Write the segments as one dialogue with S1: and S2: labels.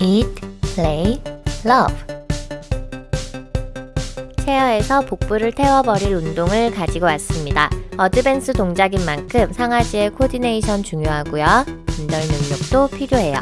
S1: Eat, play, love. 체어에서 복부를 태워버릴 운동을 가지고 왔습니다. 어드밴스 동작인 만큼 상하지의 코디네이션 중요하고요. 분절 능력도 필요해요.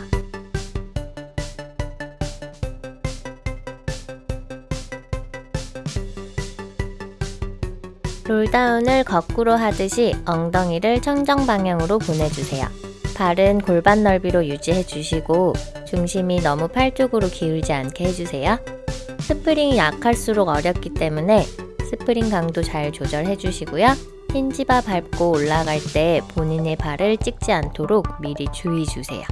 S1: 롤다운을 거꾸로 하듯이 엉덩이를 청정 방향으로 보내주세요. 발은 골반 넓이로 유지해 주시고 중심이 너무 팔 쪽으로 기울지 않게 해주세요. 스프링이 약할수록 어렵기 때문에 스프링 강도 잘 조절해 주시고요. hinge bar 밟고 올라갈 때 본인의 발을 찍지 않도록 미리 주의 주세요.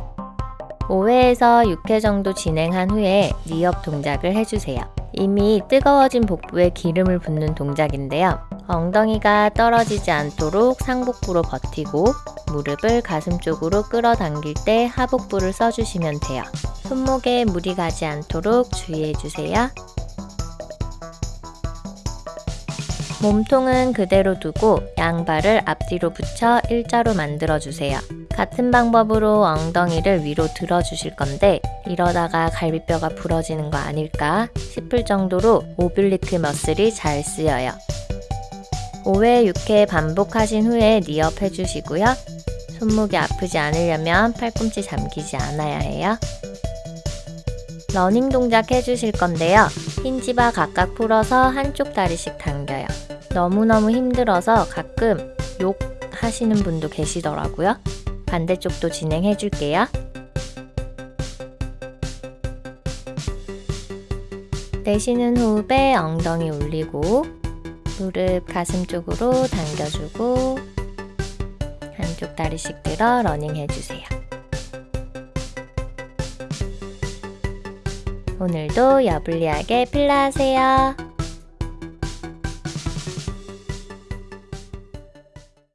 S1: 5회에서 6회 정도 진행한 후에 리업 동작을 해주세요. 이미 뜨거워진 복부에 기름을 붓는 동작인데요. 엉덩이가 떨어지지 않도록 상복부로 버티고 무릎을 가슴 쪽으로 끌어당길 때 하복부를 써주시면 돼요. 손목에 무리 가지 않도록 주의해주세요. 몸통은 그대로 두고 양발을 앞뒤로 붙여 일자로 만들어주세요. 같은 방법으로 ong덩이를 위로 들어주실 건데 이러다가 갈비뼈가 부러지는 거 아닐까 싶을 정도로 오빌리크 머슬이 잘 쓰여요. 5회, 6회 반복하신 후에 리업 해주시고요. 손목이 아프지 않으려면 팔꿈치 잠기지 않아야 해요. 러닝 동작 해주실 건데요. hinge bar 각각 풀어서 한쪽 다리씩 당겨요. 너무너무 힘들어서 가끔 욕 하시는 분도 계시더라고요. 반대쪽도 진행해 줄게요. 내쉬는 호흡에 엉덩이 올리고 무릎 가슴 쪽으로 당겨주고 한쪽 다리씩 들어 러닝 해주세요. 오늘도 여블리하게 필라 하세요.